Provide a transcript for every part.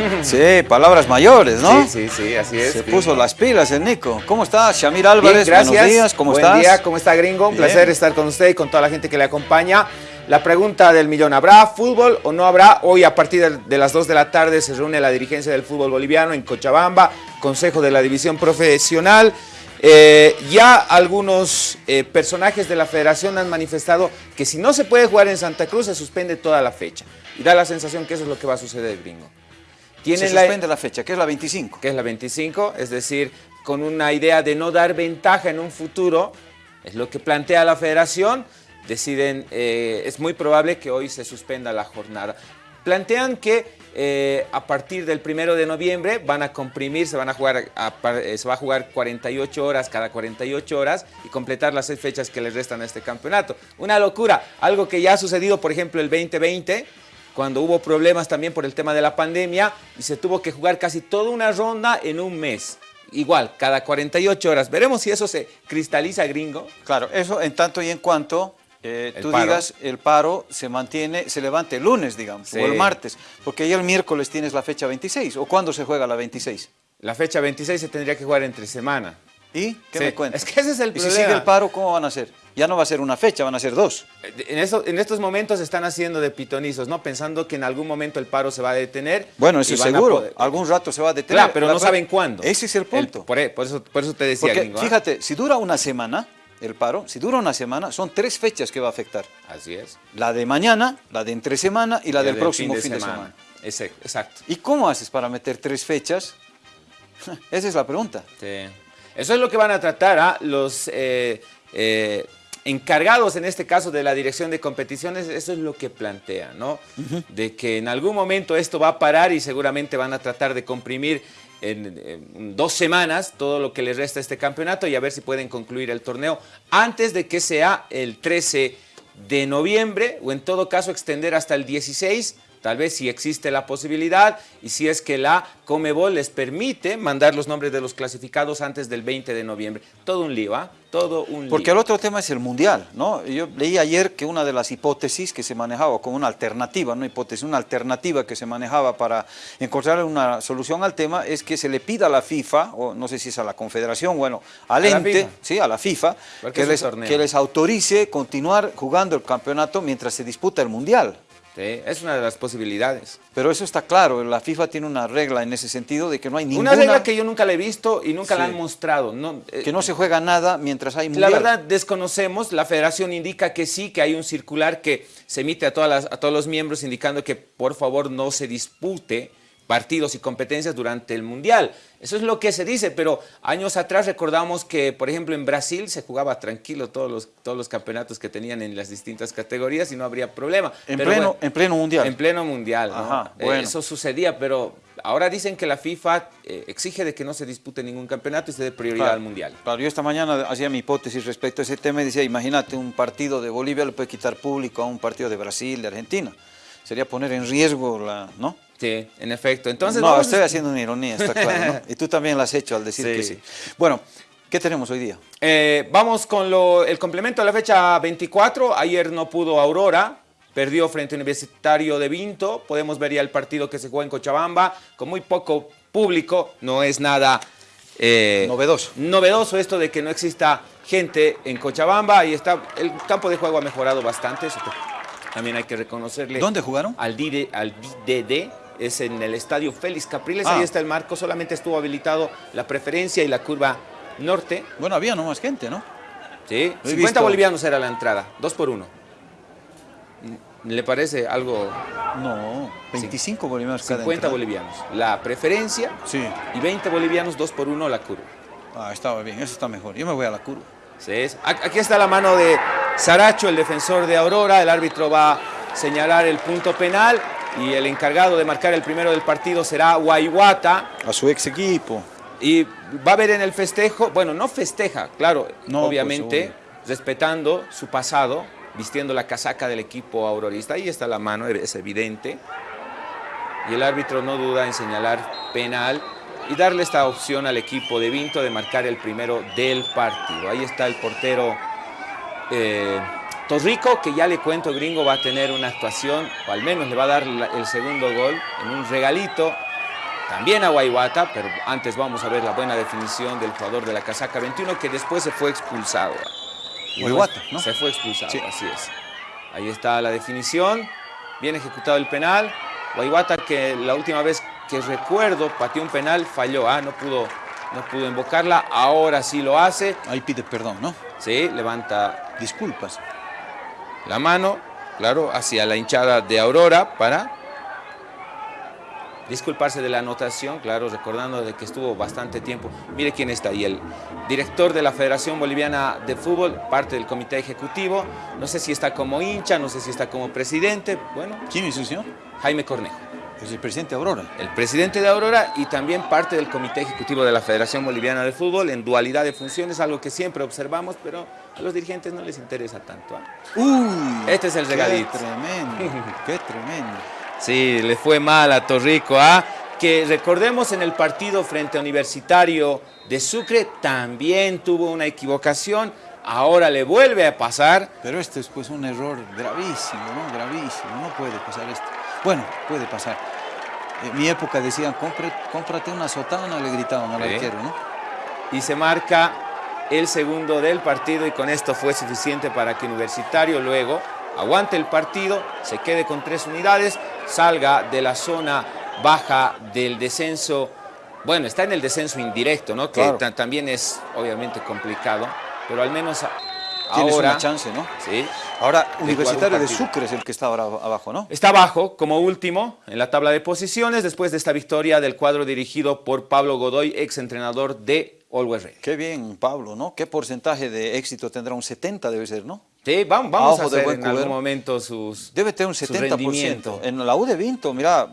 Sí, palabras mayores, ¿no? Sí, sí, sí, así es. Se puso las pilas el Nico. ¿Cómo estás, Shamir Bien, Álvarez? gracias. Buenos días, ¿cómo Buen estás? día, ¿cómo está gringo? Un Bien. placer estar con usted y con toda la gente que le acompaña. La pregunta del millón, ¿habrá fútbol o no habrá? Hoy a partir de- de las 2 de la tarde se reúne la dirigencia del fútbol boliviano en Cochabamba, Consejo de la División Profesional. Eh, ya algunos eh, personajes de la federación han manifestado que si no se puede jugar en Santa Cruz se suspende toda la fecha. Y da la sensación que eso es lo que va a suceder, gringo. Se Tienen suspende la fecha, que es la 25. que es la 25, es decir, con una idea de no dar ventaja en un futuro, es lo que plantea la federación, deciden, eh, es muy probable que hoy se suspenda la jornada. Plantean que eh, a partir del primero de noviembre van a comprimir, se, van a jugar a eh, se va a jugar 48 horas cada 48 horas y completar las seis fechas que les restan a este campeonato. Una locura, algo que ya ha sucedido, por ejemplo, el 2020, cuando hubo problemas también por el tema de la pandemia y se tuvo que jugar casi toda una ronda en un mes. Igual, cada 48 horas. Veremos si eso se cristaliza, gringo. Claro, eso en tanto y en cuanto eh, tú paro. digas el paro se mantiene, se levante el lunes, digamos, Sí. o el martes, porque ya el miércoles tienes la fecha 26, o cuándo se juega la 26. La fecha 26 se tendría que jugar entre semana. ¿Y qué Sí, me cuentas? es que ese es el ¿Y si sigue el paro, cómo van a hacer? Ya no va a ser una fecha, van a ser dos. En, eso- en estos momentos están haciendo de pitonizos, ¿no? Pensando que en algún momento el paro se va a detener. Bueno, eso es seguro, poder- algún rato se va a detener. Claro, pero La no saben cuándo. Ese es el punto. por, e- por eso, por eso te decía, Porque gringo. ¿ah? fíjate, si dura una semana el paro, si dura una semana, son tres fechas que va a afectar. Así es. La de mañana, la de entre semana y la Y del el próximo fin de semana. Ese- exacto. ¿Y cómo haces para meter tres fechas? Esa es la pregunta. Sí. Eso es lo que van a tratar ¿ah? los eh, eh, encargados, en este caso, de la dirección de competiciones. Eso es lo que plantean, ¿no? De que en algún momento esto va a parar y seguramente van a tratar de comprimir en, en dos semanas todo lo que les resta a este campeonato y a ver si pueden concluir el torneo antes de que sea el 13 de noviembre o en todo caso extender hasta el 16 Tal vez si existe la posibilidad y si es que la Comebol les permite mandar los nombres de los clasificados antes del 20 de noviembre. Todo un lío, ¿ah? Todo un lío. Porque el otro tema es el mundial, ¿no? Yo leí ayer que una de las hipótesis que se manejaba como una alternativa, no hipótesis, una alternativa que se manejaba para encontrar una solución al tema es que se le pida a la FIFA, o no sé si es a la Confederación, bueno, al A ente, sí, a la FIFA, que les, que les autorice continuar jugando el campeonato mientras se disputa el mundial. Sí, es una de las posibilidades. Pero eso está claro, la FIFA tiene una regla en ese sentido de que no hay ninguna... Una regla que yo nunca la he visto y nunca la han mostrado. No, eh, que no se juega nada mientras hay La mundial. verdad desconocemos, la federación indica que sí, que hay un circular que se emite a, todas las- a todos los miembros indicando que por favor no se dispute partidos y competencias durante el Mundial. Eso es lo que se dice, pero años atrás recordamos que, por ejemplo, en Brasil se jugaba tranquilo todos los, todos los campeonatos que tenían en las distintas categorías y no habría problema. en, Pero pleno, bueno, en pleno mundial. en pleno mundial, Eh, bueno. Eso sucedía, pero ahora dicen que la FIFA eh, exige de que no se dispute ningún campeonato y se dé prioridad Claro, al mundial. Claro, yo esta mañana hacía mi hipótesis respecto a ese tema y decía, imagínate, un partido de Bolivia le puede quitar público a un partido de Brasil, de Argentina. Sería poner en riesgo la, ¿no? Sí, en efecto. Entonces, no, vamos a- estoy haciendo una ironía, está claro, ¿no? Y tú también la has hecho al decir Sí. que sí. Bueno, ¿qué tenemos hoy día? Eh, vamos con lo- el complemento de la fecha 24. Ayer no pudo Aurora, perdió frente a Universitario de Vinto. Podemos ver ya el partido que se juega en Cochabamba, con muy poco público. No es nada eh, Novedoso. novedoso esto de que no exista gente en Cochabamba. Ahí está, el campo de juego ha mejorado bastante. Eso también hay que reconocerle. ¿Dónde jugaron? Al, DD, al DD, es en el estadio Félix Capriles. Ah. Ahí está el marco. Solamente estuvo habilitado la preferencia y la curva norte. Bueno, había no más gente, ¿no? Sí, Lo he 50 visto. bolivianos era la entrada, dos por uno. ¿Le parece algo? No, 25 bolivianos cada 50 entrada. bolivianos. La preferencia Sí. y 20 bolivianos, dos por uno la curva. Ah, estaba bien, eso está mejor. Yo me voy a la curva. Sí, es- Aquí está la mano de Saracho, el defensor de Aurora. El árbitro va a señalar el punto penal y el encargado de marcar el primero del partido será Guayuata. A su ex equipo. Y va a ver en el festejo, bueno, no festeja, claro, No, obviamente, pues, respetando su pasado, vistiendo la casaca del equipo aurorista. Ahí está la mano, es evidente. Y el árbitro no duda en señalar penal y darle esta opción al equipo de Vinto de marcar el primero del partido. Ahí está el portero eh, Torrico, que ya le cuento, gringo, va a tener una actuación, o al menos le va a dar el segundo gol en un regalito también a Guayguata, pero antes vamos a ver la buena definición del jugador de la casaca 21 que después se fue expulsado. Guayguata, ¿no? Se fue expulsado, así es. Ahí está la definición, bien ejecutado el penal. Guayguata que la última vez que recuerdo pateó un penal, falló, ¿ah? no, pudo, no pudo invocarla, ahora sí lo hace. Ahí pide perdón, ¿no? Sí, levanta... Disculpas. La mano, claro, hacia la hinchada de Aurora para disculparse de la anotación, claro, recordando de que estuvo bastante tiempo. Mire quién está ahí, el director de la Federación Boliviana de Fútbol, parte del comité ejecutivo. No sé si está como hincha, no sé si está como presidente. Bueno. ¿Quién es su señor? Jaime Cornejo. Es el presidente de Aurora. El presidente de Aurora y también parte del comité ejecutivo de la Federación Boliviana de Fútbol en dualidad de funciones, algo que siempre observamos, pero a los dirigentes no les interesa tanto. ¿ah? Uy, este es el regalito. Qué tremendo, qué tremendo. Sí, le fue mal a Torrico, ¿ah? que recordemos en el partido frente a Universitario de Sucre también tuvo una equivocación, ahora le vuelve a pasar. Pero este es pues un error gravísimo, ¿no? Gravísimo, no puede pasar esto. Bueno, puede pasar. En mi época decían, cómprate una sotana, le gritaban al arquero, ¿no? Y se marca el segundo del partido y con esto fue suficiente para que Universitario luego aguante el partido, se quede con tres unidades, salga de la zona baja del descenso, bueno, está en el descenso indirecto, ¿no? Que también es obviamente complicado, pero al menos Tienes ahora... una chance, ¿no? Sí. Ahora, Universitario de Sucre es el que está ahora abajo, ¿no? Está abajo, como último, en la tabla de posiciones, después de esta victoria del cuadro dirigido por Pablo Godoy, ex entrenador de Always Ready. Qué bien, Pablo, ¿no? ¿Qué porcentaje de éxito tendrá? Un 70 debe ser, ¿no? Sí, vamos, vamos a hacer en algún momento sus Debe tener un 70%. En la U de Vinto, mira,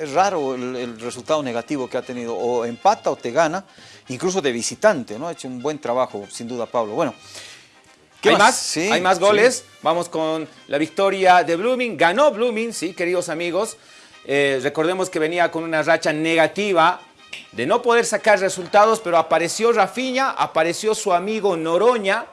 es raro el, resultado negativo que ha tenido. O empata o te gana, incluso de visitante, ¿no? Ha hecho un buen trabajo, sin duda, Pablo. Bueno, ¿qué ¿Hay más? Sí, ¿Hay más goles? Vamos con la victoria de Blooming. Ganó Blooming, sí, queridos amigos. Eh, recordemos que venía con una racha negativa de no poder sacar resultados, pero apareció Rafiña, apareció su amigo Noroña,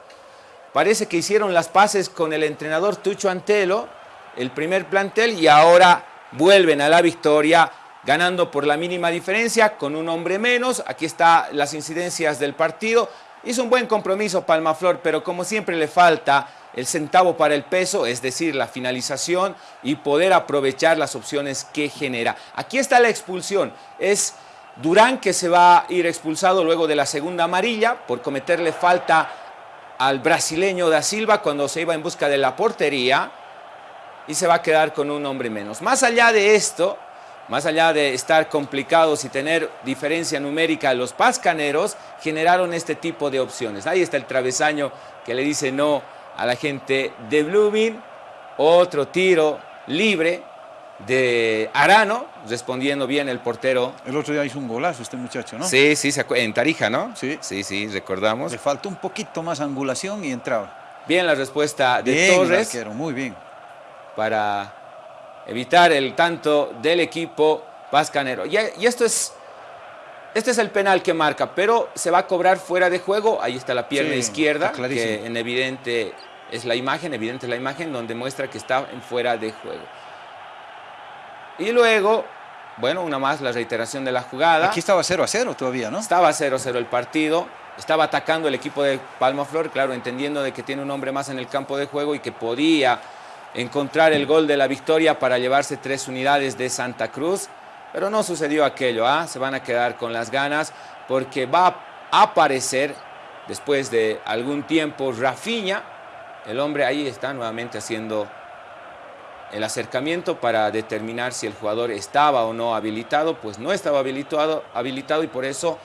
Parece que hicieron las paces con el entrenador Tucho Antelo, el primer plantel, y ahora vuelven a la victoria ganando por la mínima diferencia, con un hombre menos. Aquí están las incidencias del partido. Hizo un buen compromiso Palmaflor, pero como siempre le falta el centavo para el peso, es decir, la finalización y poder aprovechar las opciones que genera. Aquí está la expulsión. Es Durán que se va a ir expulsado luego de la segunda amarilla por cometerle falta al brasileño da Silva cuando se iba en busca de la portería y se va a quedar con un hombre menos. Más allá de esto, más allá de estar complicados y tener diferencia numérica, los pascaneros generaron este tipo de opciones. Ahí está el travesaño que le dice no a la gente de Blooming. Otro tiro libre de Arano, respondiendo bien el portero. El otro día hizo un golazo este muchacho, ¿no? Sí, sí, en Tarija, ¿no? Sí. Sí, sí, recordamos. Le faltó un poquito más angulación y entraba. Bien la respuesta de bien, Torres. muy bien. Para evitar el tanto del equipo pascanero. Y, y esto es... Este es el penal que marca, pero se va a cobrar fuera de juego. Ahí está la pierna izquierda, que en evidente es la imagen, evidente es la imagen donde muestra que está en fuera de juego. Y luego, bueno, una más la reiteración de la jugada. Aquí estaba 0 a 0 todavía, ¿no? Estaba 0 a 0 el partido. Estaba atacando el equipo de Palma Flor, claro, entendiendo de que tiene un hombre más en el campo de juego y que podía encontrar el gol de la victoria para llevarse tres unidades de Santa Cruz. Pero no sucedió aquello, ¿ah? Se van a quedar con las ganas porque va a aparecer después de algún tiempo Rafiña. El hombre ahí está nuevamente haciendo el acercamiento para determinar si el jugador estaba o no habilitado, pues no estaba habilitado, habilitado y por eso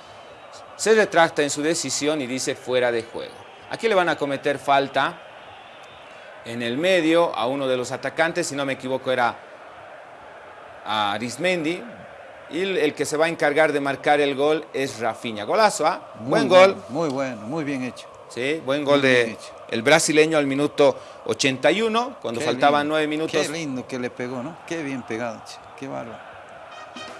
se retracta en su decisión y dice fuera de juego. Aquí le van a cometer falta en el medio a uno de los atacantes, si no me equivoco era a Arismendi, y el que se va a encargar de marcar el gol es Rafinha. Golazo, ¿ah? Buen gol. Muy bueno, muy bien hecho. Sí, buen gol de el brasileño al minuto 81, cuando faltaban nueve minutos. Qué lindo que le pegó, ¿no? Qué bien pegado, qué bárbaro.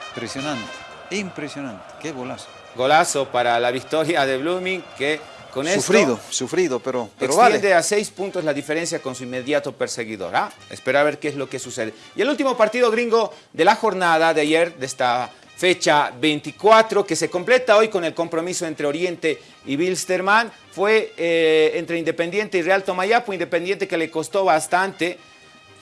Impresionante, impresionante, qué golazo. Golazo para la victoria de Blooming, que con sufrido, esto... Sufrido, pero, pero extiende a seis puntos la diferencia con su inmediato perseguidor. ¿ah? Espera a ver qué es lo que sucede. Y el último partido gringo de la jornada de ayer, de esta fecha 24, que se completa hoy con el compromiso entre Oriente y Bilsterman. Fue eh, entre Independiente y Real Tomayapo, Independiente que le costó bastante.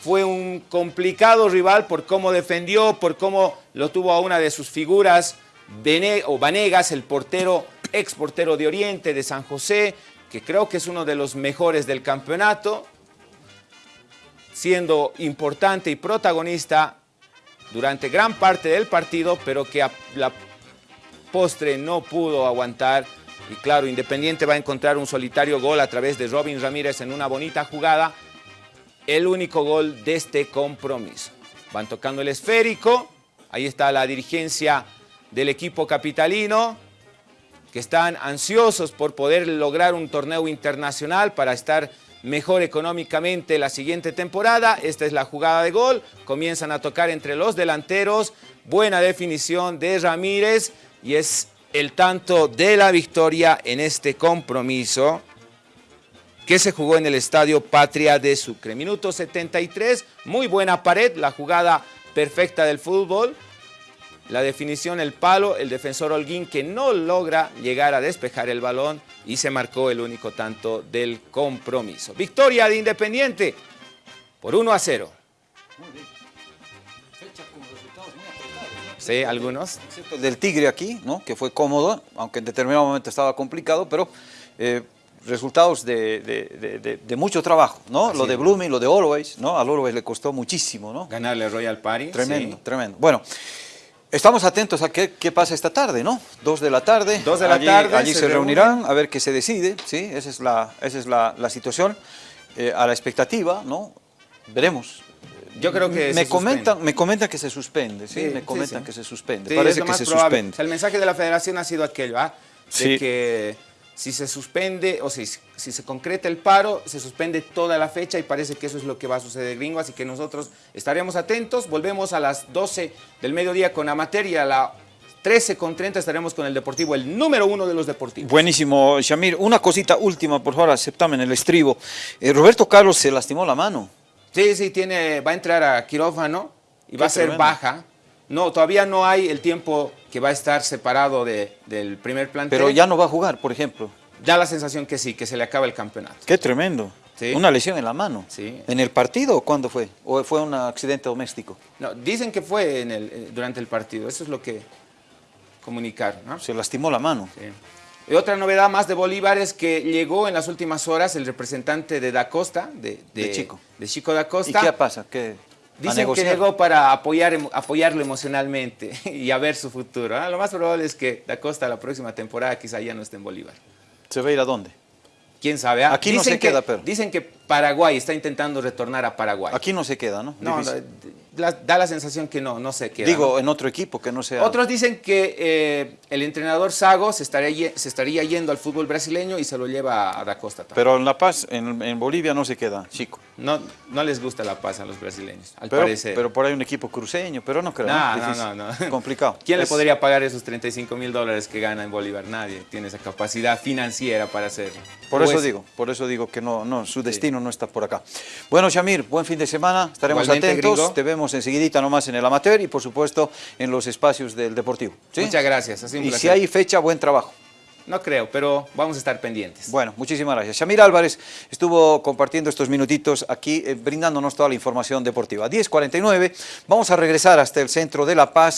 Fue un complicado rival por cómo defendió, por cómo lo tuvo a una de sus figuras, o Vanegas, el portero, ex portero de Oriente, de San José, que creo que es uno de los mejores del campeonato, siendo importante y protagonista durante gran parte del partido, pero que a la postre no pudo aguantar. Y claro, Independiente va a encontrar un solitario gol a través de Robin Ramírez en una bonita jugada. El único gol de este compromiso. Van tocando el esférico. Ahí está la dirigencia del equipo capitalino que están ansiosos por poder lograr un torneo internacional para estar mejor económicamente la siguiente temporada. Esta es la jugada de gol. Comienzan a tocar entre los delanteros. Buena definición de Ramírez y es el tanto de la victoria en este compromiso que se jugó en el Estadio Patria de Sucre. Minuto 73, muy buena pared, la jugada perfecta del fútbol. La definición, el palo, el defensor Holguín que no logra llegar a despejar el balón y se marcó el único tanto del compromiso. Victoria de Independiente por 1 a 0. Sí, algunos. Excepto el del Tigre aquí, ¿no? que fue cómodo, aunque en determinado momento estaba complicado, pero eh, resultados de, de, de, mucho trabajo, ¿no? lo de Blooming, lo de Always, ¿no? Al Always le costó muchísimo, ¿no? Ganarle Royal Party. Tremendo, tremendo. Bueno, Estamos atentos a qué, qué, pasa esta tarde, ¿no? Dos de la tarde. Dos de la allí, tarde. Allí se, se reunirán a ver qué se decide, ¿sí? Esa es la, esa es la, la situación. Eh, a la expectativa, ¿no? Veremos. Yo creo que me comentan, me comentan que se suspende, ¿sí? sí me comentan sí, sí. que se suspende. Parece que se probable. suspende. O sea, el mensaje de la federación ha sido aquello, ¿ah? De que si se suspende o si, si se concreta el paro, se suspende toda la fecha y parece que eso es lo que va a suceder, gringo. Así que nosotros estaremos atentos. Volvemos a las 12 del mediodía con Amateur y a la 13 con 30 estaremos con el Deportivo, el número uno de los deportivos. Buenísimo, Shamir. Una cosita última, por favor, aceptame en el estribo. Eh, Roberto Carlos se lastimó la mano. Sí, sí, tiene, va a entrar a quirófano y va a ser tremendo. baja. No, todavía no hay el tiempo que va a estar separado de, del primer plantel. Pero ya no va a jugar, por ejemplo. Da la sensación que sí, que se le acaba el campeonato. Qué tremendo. ¿Sí? Una lesión en la mano. Sí. ¿En el partido o cuándo fue? ¿O fue un accidente doméstico? No, dicen que fue en el, durante el partido. Eso es lo que comunicaron. ¿no? Se lastimó la mano. Sí. Y otra novedad más de Bolívar es que llegó en las últimas horas el representante de Da Costa, de, de, de Chico. De Chico Da Costa. ¿Y qué pasa? ¿Qué? Dicen que llegó para apoyar, apoyarlo emocionalmente y a ver su futuro. ¿eh? Lo más probable es que Da Costa la próxima temporada quizá ya no esté en Bolívar. ¿Se va a ir a dónde? ¿Quién sabe? ¿eh? Aquí dicen no se que, queda, pero. Dicen que Paraguay está intentando retornar a Paraguay. Aquí no se queda, ¿no? No, la, da la sensación que no, no se queda. Digo, ¿no? en otro equipo que no sea... Otros dicen que eh, el entrenador Sago se estaría, se estaría yendo al fútbol brasileño y se lo lleva a Da Costa también. Pero en La Paz, en, en, Bolivia no se queda, chico. No, no les gusta La Paz a los brasileños, al pero, parecer. Pero por ahí un equipo cruceño, pero no creo. No, no, no, no, no. Complicado. ¿Quién es... le podría pagar esos 35 mil dólares que gana en Bolívar? Nadie tiene esa capacidad financiera para hacerlo. Por eso digo, por eso digo que no, no su destino sí. no está por acá. Bueno, Shamir, buen fin de semana, estaremos Igualmente, atentos, gringo. te vemos enseguidita nomás en el amateur y por supuesto en los espacios del Deportivo. ¿sí? Muchas gracias. Ha sido un y placer. si hay fecha, buen trabajo. No creo, pero vamos a estar pendientes. Bueno, muchísimas gracias. Shamir Álvarez estuvo compartiendo estos minutitos aquí, eh, brindándonos toda la información deportiva. 10.49, vamos a regresar hasta el centro de La Paz.